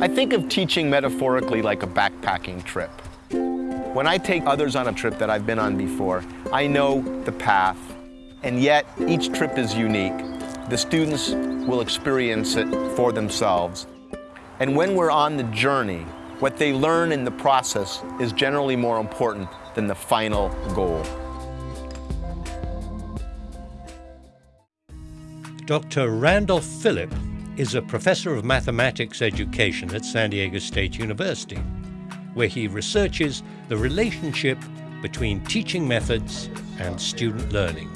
I think of teaching metaphorically like a backpacking trip. When I take others on a trip that I've been on before, I know the path, and yet each trip is unique. The students will experience it for themselves. And when we're on the journey, what they learn in the process is generally more important than the final goal. Dr. Randolph Philipp is a professor of mathematics education at San Diego State University, where he researches the relationship between teaching methods and student learning.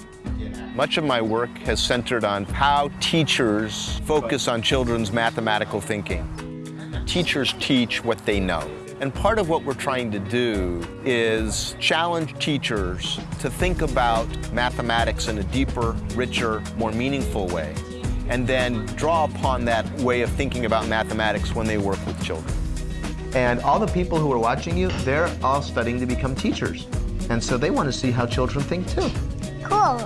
Much of my work has centered on how teachers focus on children's mathematical thinking. Teachers teach what they know. And part of what we're trying to do is challenge teachers to think about mathematics in a deeper, richer, more meaningful way, and then draw upon that way of thinking about mathematics when they work with children. And all the people who are watching you, they're all studying to become teachers. And so they want to see how children think too. Cool.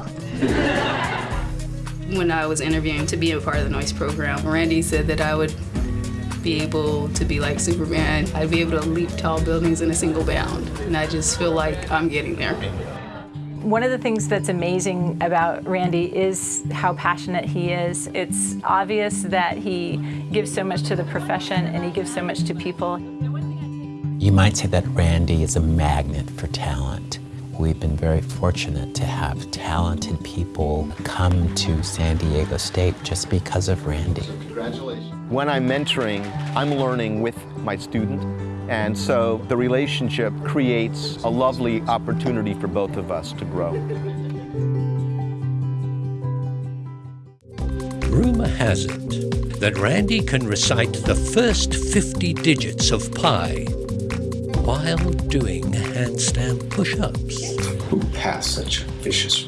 when I was interviewing to be a part of the Noyce program, Randy said that I would be able to be like Superman. I'd be able to leap tall buildings in a single bound. And I just feel like I'm getting there. One of the things that's amazing about Randy is how passionate he is. It's obvious that he gives so much to the profession and he gives so much to people. You might say that Randy is a magnet for talent. We've been very fortunate to have talented people come to San Diego State just because of Randy. Congratulations. When I'm mentoring, I'm learning with my student, and so the relationship creates a lovely opportunity for both of us to grow. Rumor has it that Randy can recite the first 50 digits of pi while doing handstand push-ups. Who passed such vicious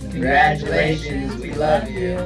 Congratulations, we love you.